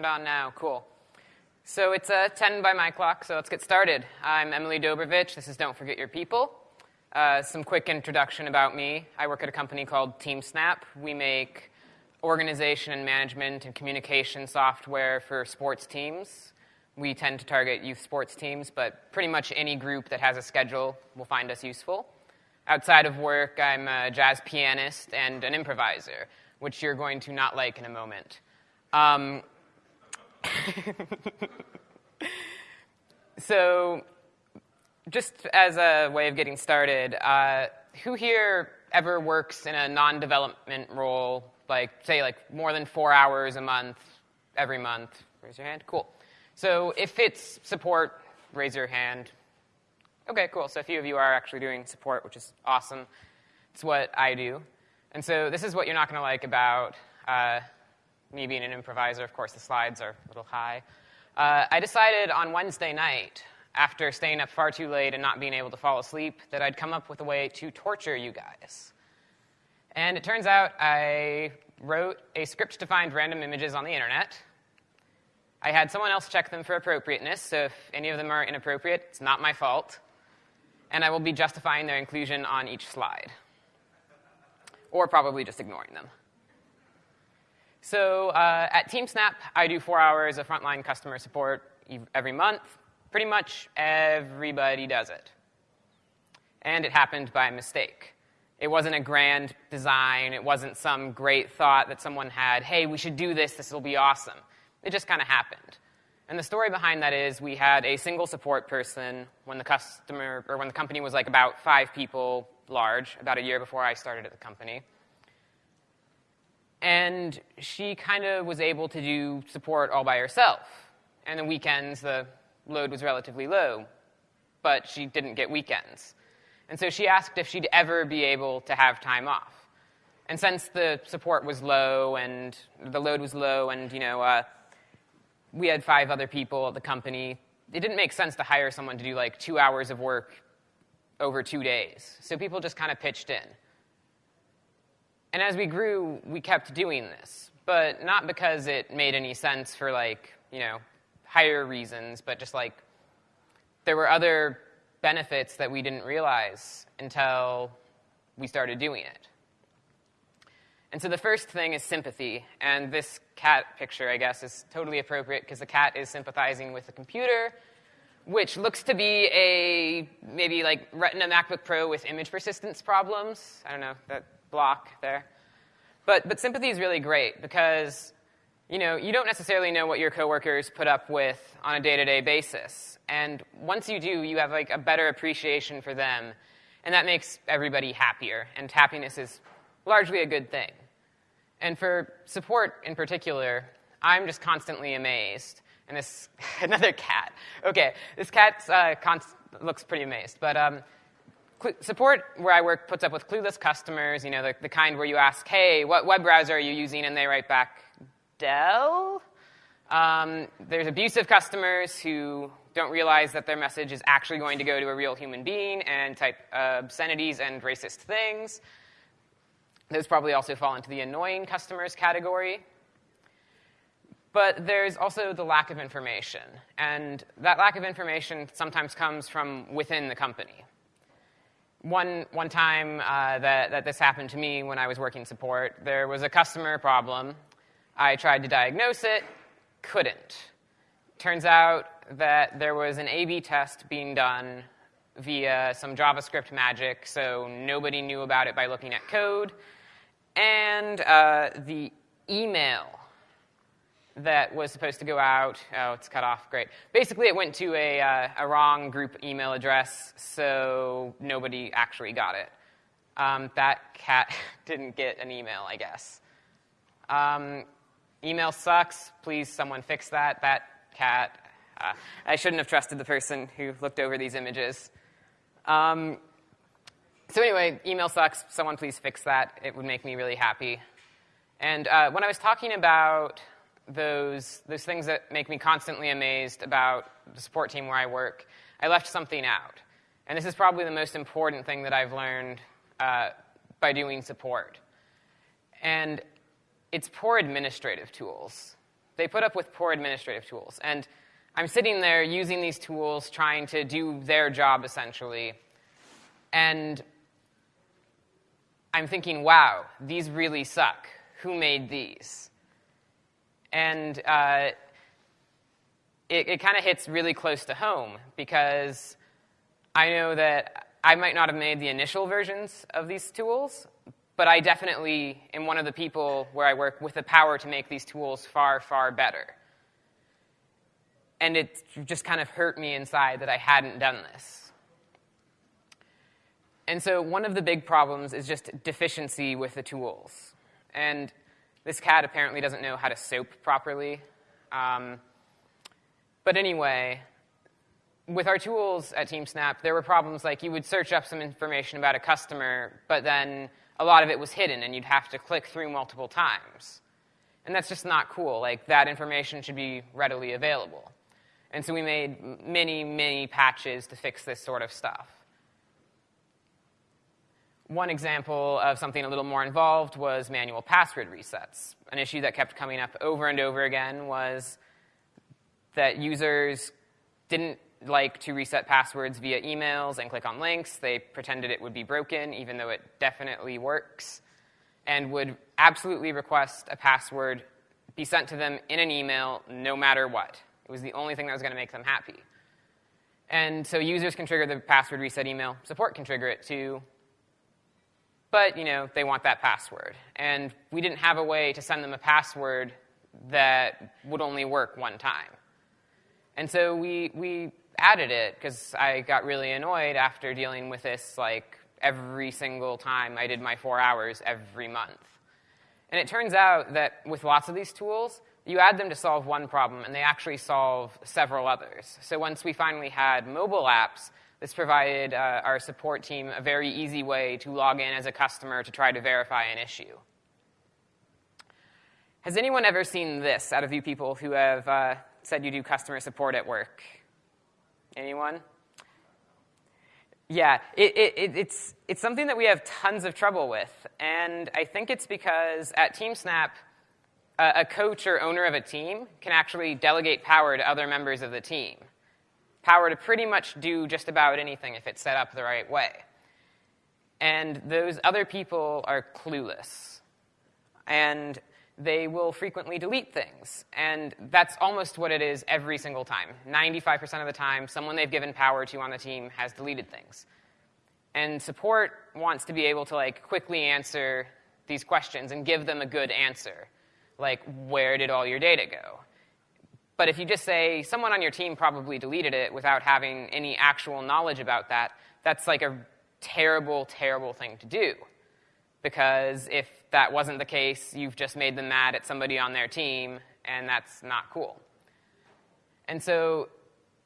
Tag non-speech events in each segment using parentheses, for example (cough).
Turned on now. Cool. So it's uh, 10 by my clock, so let's get started. I'm Emily Dobrovich. This is Don't Forget Your People. Uh, some quick introduction about me. I work at a company called TeamSnap. We make organization and management and communication software for sports teams. We tend to target youth sports teams, but pretty much any group that has a schedule will find us useful. Outside of work, I'm a jazz pianist and an improviser, which you're going to not like in a moment. Um, (laughs) so, just as a way of getting started, uh, who here ever works in a non-development role, like say like more than four hours a month, every month? Raise your hand. Cool. So if it's support, raise your hand. Okay, cool. So a few of you are actually doing support, which is awesome. It's what I do. And so this is what you're not going to like about uh, me being an improviser, of course, the slides are a little high. Uh, I decided on Wednesday night, after staying up far too late and not being able to fall asleep, that I'd come up with a way to torture you guys. And it turns out I wrote a script to find random images on the internet. I had someone else check them for appropriateness, so if any of them are inappropriate, it's not my fault. And I will be justifying their inclusion on each slide. Or probably just ignoring them. So uh, at TeamSnap, I do four hours of frontline customer support every month. Pretty much everybody does it. And it happened by mistake. It wasn't a grand design. It wasn't some great thought that someone had, hey, we should do this, this will be awesome. It just kind of happened. And the story behind that is we had a single support person when the customer, or when the company was like about five people large, about a year before I started at the company. And she kind of was able to do support all by herself. And the weekends, the load was relatively low, but she didn't get weekends. And so she asked if she'd ever be able to have time off. And since the support was low and the load was low and, you know, uh, we had five other people at the company, it didn't make sense to hire someone to do like two hours of work over two days. So people just kind of pitched in. And as we grew, we kept doing this, but not because it made any sense for like, you know, higher reasons, but just like there were other benefits that we didn't realize until we started doing it. And so the first thing is sympathy. And this cat picture, I guess, is totally appropriate because the cat is sympathizing with the computer, which looks to be a maybe like Retina MacBook Pro with image persistence problems. I don't know, that block there. But, but sympathy is really great because you know, you don't necessarily know what your coworkers put up with on a day-to-day basis. And once you do, you have like a better appreciation for them, and that makes everybody happier. And happiness is largely a good thing. And for support in particular, I'm just constantly amazed. And this (laughs) another cat. Okay, this cat uh, looks pretty amazed, but um, support where I work puts up with clueless customers, you know, the, the kind where you ask, hey, what web browser are you using? And they write back, Dell. Um, there's abusive customers who don't realize that their message is actually going to go to a real human being and type uh, obscenities and racist things. Those probably also fall into the annoying customers category. But there's also the lack of information. And that lack of information sometimes comes from within the company one, one time uh, that, that this happened to me when I was working support, there was a customer problem. I tried to diagnose it, couldn't. Turns out that there was an A-B test being done via some JavaScript magic, so nobody knew about it by looking at code. And uh, the email that was supposed to go out. Oh, it's cut off. Great. Basically, it went to a, uh, a wrong group email address, so nobody actually got it. Um, that cat (laughs) didn't get an email, I guess. Um, email sucks. Please, someone fix that. That cat. Uh, I shouldn't have trusted the person who looked over these images. Um, so anyway, email sucks. Someone please fix that. It would make me really happy. And uh, when I was talking about those, those things that make me constantly amazed about the support team where I work, I left something out. And this is probably the most important thing that I've learned uh, by doing support. And it's poor administrative tools. they put up with poor administrative tools. And I'm sitting there using these tools, trying to do their job essentially. And I'm thinking, wow, these really suck. Who made these? And uh, it, it kind of hits really close to home because I know that I might not have made the initial versions of these tools, but I definitely am one of the people where I work with the power to make these tools far, far better. And it just kind of hurt me inside that I hadn't done this. And so one of the big problems is just deficiency with the tools. And this cat apparently doesn't know how to soap properly. Um, but anyway, with our tools at TeamSnap, there were problems like you would search up some information about a customer, but then a lot of it was hidden and you'd have to click through multiple times. And that's just not cool. Like, that information should be readily available. And so we made many, many patches to fix this sort of stuff. One example of something a little more involved was manual password resets. An issue that kept coming up over and over again was that users didn't like to reset passwords via emails and click on links. They pretended it would be broken, even though it definitely works, and would absolutely request a password be sent to them in an email no matter what. It was the only thing that was going to make them happy. And so users can trigger the password reset email, support can trigger it too, but you know, they want that password. And we didn't have a way to send them a password that would only work one time. And so we, we added it because I got really annoyed after dealing with this like every single time I did my four hours every month. And it turns out that with lots of these tools, you add them to solve one problem, and they actually solve several others. So once we finally had mobile apps, this provided uh, our support team a very easy way to log in as a customer to try to verify an issue. Has anyone ever seen this out of you people who have uh, said you do customer support at work? Anyone? Yeah, it, it, it's, it's something that we have tons of trouble with. And I think it's because at TeamSnap, a, a coach or owner of a team can actually delegate power to other members of the team. Power to pretty much do just about anything if it's set up the right way. And those other people are clueless. And they will frequently delete things. And that's almost what it is every single time. 95% of the time, someone they've given power to on the team has deleted things. And support wants to be able to like quickly answer these questions and give them a good answer. Like, where did all your data go? But if you just say, someone on your team probably deleted it without having any actual knowledge about that, that's like a terrible, terrible thing to do. Because if that wasn't the case, you've just made them mad at somebody on their team, and that's not cool. And so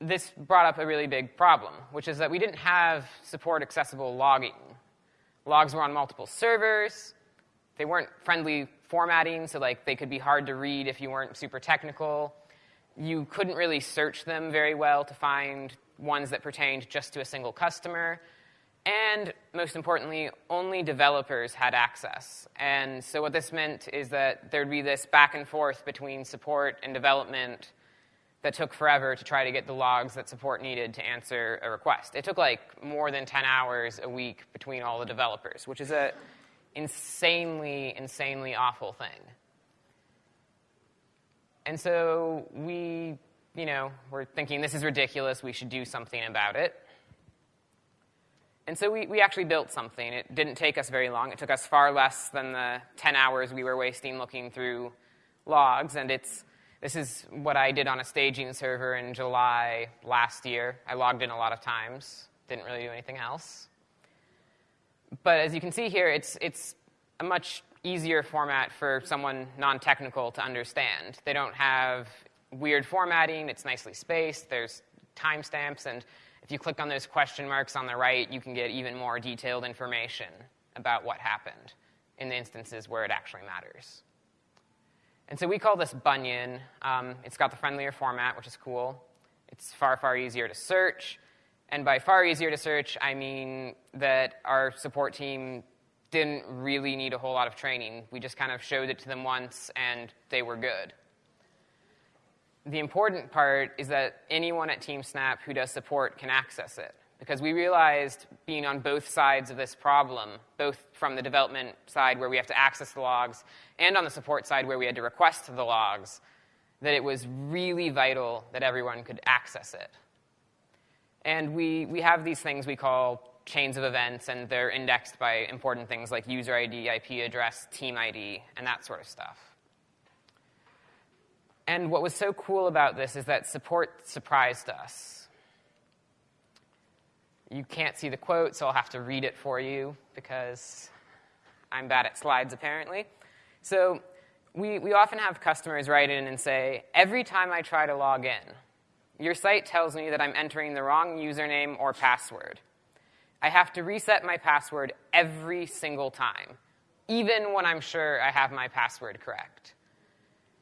this brought up a really big problem, which is that we didn't have support accessible logging. Logs were on multiple servers. They weren't friendly formatting, so like they could be hard to read if you weren't super technical. You couldn't really search them very well to find ones that pertained just to a single customer. And most importantly, only developers had access. And so what this meant is that there'd be this back and forth between support and development that took forever to try to get the logs that support needed to answer a request. It took like more than 10 hours a week between all the developers, which is a insanely, insanely awful thing. And so we, you know, were thinking this is ridiculous, we should do something about it. And so we, we actually built something. It didn't take us very long. It took us far less than the 10 hours we were wasting looking through logs. And it's, this is what I did on a staging server in July last year. I logged in a lot of times, didn't really do anything else. But as you can see here, it's, it's a much easier format for someone non-technical to understand. They don't have weird formatting. It's nicely spaced. There's timestamps, and if you click on those question marks on the right, you can get even more detailed information about what happened in the instances where it actually matters. And so we call this Bunyan. Um, it's got the friendlier format, which is cool. It's far, far easier to search. And by far easier to search, I mean that our support team didn't really need a whole lot of training. We just kind of showed it to them once, and they were good. the important part is that anyone at TeamSnap who does support can access it. Because we realized being on both sides of this problem, both from the development side where we have to access the logs and on the support side where we had to request the logs, that it was really vital that everyone could access it. And we, we have these things we call chains of events, and they're indexed by important things like user ID, IP address, team ID, and that sort of stuff. And what was so cool about this is that support surprised us. You can't see the quote, so I'll have to read it for you because I'm bad at slides, apparently. So we, we often have customers write in and say, every time I try to log in, your site tells me that I'm entering the wrong username or password. I have to reset my password every single time, even when I'm sure I have my password correct.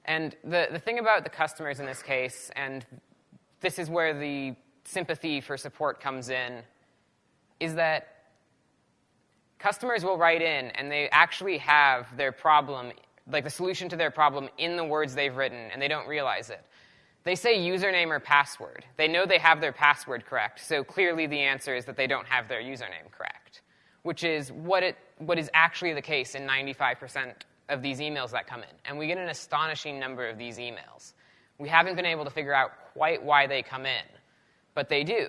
And the, the thing about the customers in this case, and this is where the sympathy for support comes in, is that customers will write in and they actually have their problem, like the solution to their problem, in the words they've written, and they don't realize it. They say username or password. They know they have their password correct, so clearly the answer is that they don't have their username correct, which is what, it, what is actually the case in 95% of these emails that come in. And we get an astonishing number of these emails. We haven't been able to figure out quite why they come in, but they do.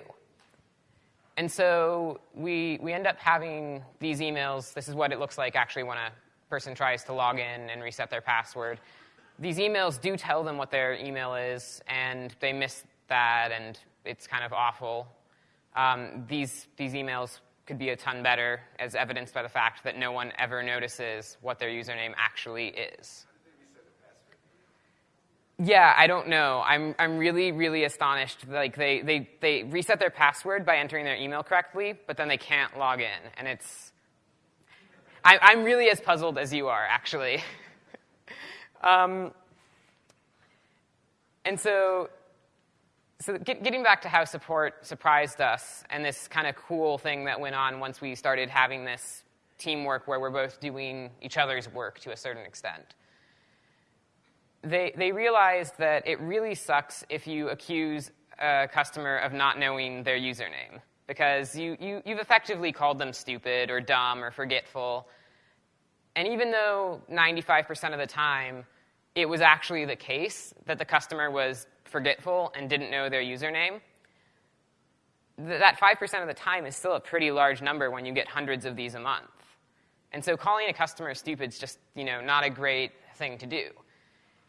And so we, we end up having these emails. This is what it looks like actually when a person tries to log in and reset their password these emails do tell them what their email is, and they miss that, and it's kind of awful. Um, these, these emails could be a ton better, as evidenced by the fact that no one ever notices what their username actually is. Yeah, I don't know. I'm, I'm really, really astonished. Like they, they, they reset their password by entering their email correctly, but then they can't log in. And it's, I, I'm really as puzzled as you are, actually. (laughs) Um, and so, so get, getting back to how support surprised us and this kind of cool thing that went on once we started having this teamwork where we're both doing each other's work to a certain extent. They, they realized that it really sucks if you accuse a customer of not knowing their username because you, you, you've effectively called them stupid or dumb or forgetful. And even though 95% of the time it was actually the case that the customer was forgetful and didn't know their username, that 5% of the time is still a pretty large number when you get hundreds of these a month. And so calling a customer stupid is just you know, not a great thing to do.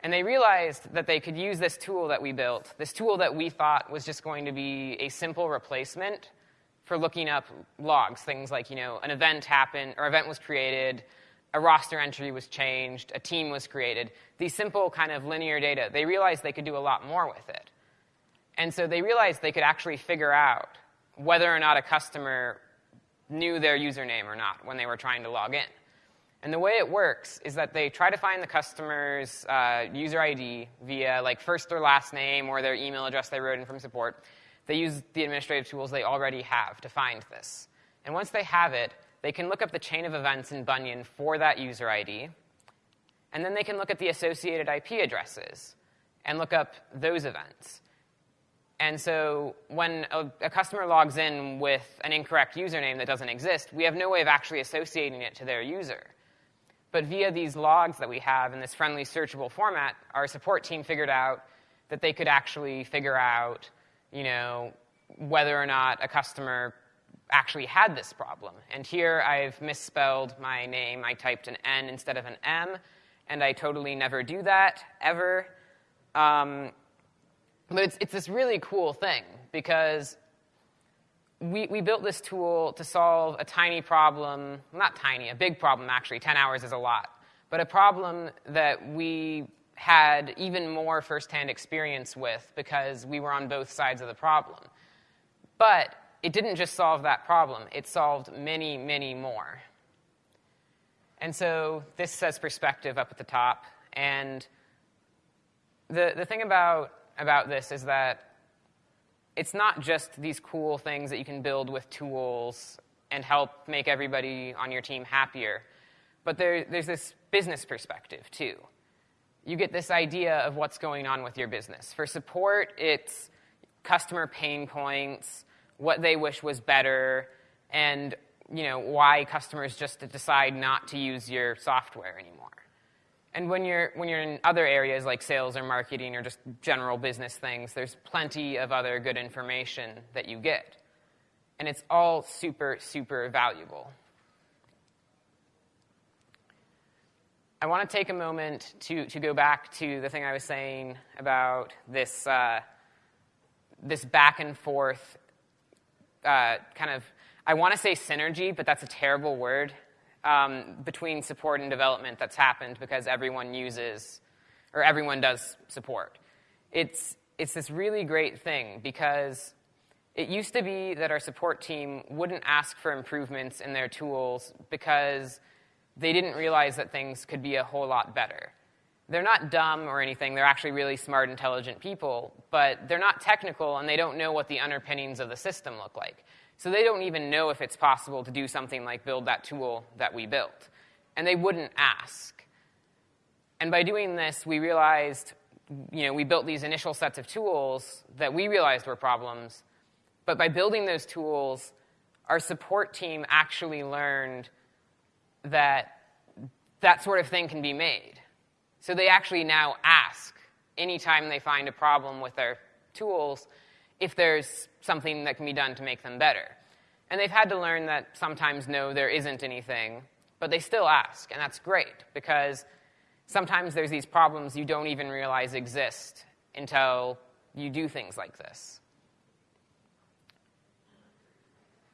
And they realized that they could use this tool that we built, this tool that we thought was just going to be a simple replacement for looking up logs, things like, you know, an event happened, or event was created, a roster entry was changed, a team was created. These simple kind of linear data, they realized they could do a lot more with it. And so they realized they could actually figure out whether or not a customer knew their username or not when they were trying to log in. And the way it works is that they try to find the customer's uh, user ID via like first or last name or their email address they wrote in from support. They use the administrative tools they already have to find this. And once they have it, they can look up the chain of events in Bunyan for that user ID, and then they can look at the associated IP addresses and look up those events. And so when a, a, customer logs in with an incorrect username that doesn't exist, we have no way of actually associating it to their user. But via these logs that we have in this friendly searchable format, our support team figured out that they could actually figure out, you know, whether or not a customer actually had this problem. And here I've misspelled my name. I typed an N instead of an M, and I totally never do that, ever. Um, but it's, it's this really cool thing because we, we built this tool to solve a tiny problem, not tiny, a big problem actually, 10 hours is a lot, but a problem that we had even more firsthand experience with because we were on both sides of the problem. But it didn't just solve that problem, it solved many, many more. And so this says perspective up at the top. And the, the thing about, about this is that it's not just these cool things that you can build with tools and help make everybody on your team happier, but there, there's this business perspective too. you get this idea of what's going on with your business. For support, it's customer pain points, what they wish was better, and you know, why customers just decide not to use your software anymore. And when you're, when you're in other areas like sales or marketing or just general business things, there's plenty of other good information that you get. And it's all super, super valuable. I want to take a moment to, to go back to the thing I was saying about this, uh, this back and forth uh, kind of, I want to say synergy, but that's a terrible word um, between support and development that's happened because everyone uses or everyone does support. It's, it's this really great thing because it used to be that our support team wouldn't ask for improvements in their tools because they didn't realize that things could be a whole lot better. They're not dumb or anything, they're actually really smart, intelligent people, but they're not technical and they don't know what the underpinnings of the system look like. So they don't even know if it's possible to do something like build that tool that we built. And they wouldn't ask. And by doing this, we realized, you know, we built these initial sets of tools that we realized were problems. But by building those tools, our support team actually learned that that sort of thing can be made. So they actually now ask anytime they find a problem with their tools if there's something that can be done to make them better. And they've had to learn that sometimes, no, there isn't anything, but they still ask, and that's great because sometimes there's these problems you don't even realize exist until you do things like this.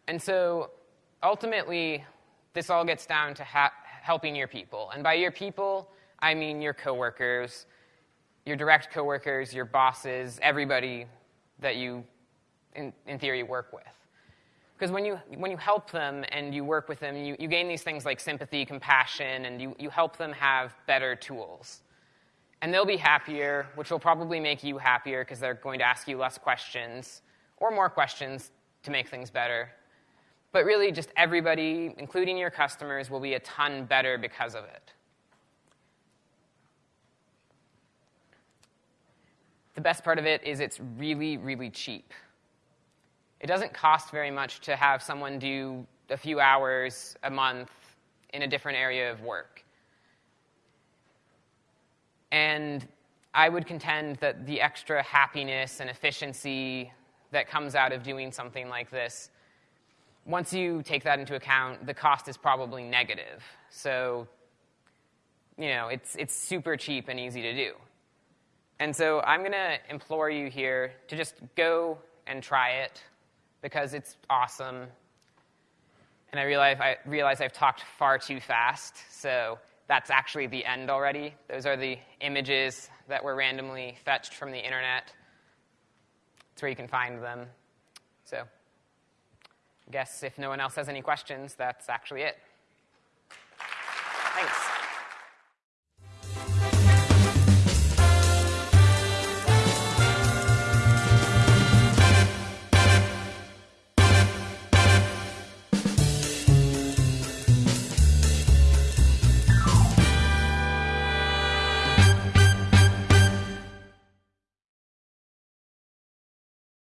And so ultimately, this all gets down to helping your people. And by your people, I mean your coworkers, your direct coworkers, your bosses, everybody that you, in, in theory, work with. Because when you, when you help them and you work with them, you, you gain these things like sympathy, compassion, and you, you help them have better tools. And they'll be happier, which will probably make you happier because they're going to ask you less questions or more questions to make things better. But really, just everybody, including your customers, will be a ton better because of it. The best part of it is it's really, really cheap. It doesn't cost very much to have someone do a few hours a month in a different area of work. And I would contend that the extra happiness and efficiency that comes out of doing something like this, once you take that into account, the cost is probably negative. So, you know, it's, it's super cheap and easy to do. And so I'm going to implore you here to just go and try it because it's awesome. And I realize, I realize I've talked far too fast, so that's actually the end already. Those are the images that were randomly fetched from the internet. It's where you can find them. So I guess if no one else has any questions, that's actually it. Thanks.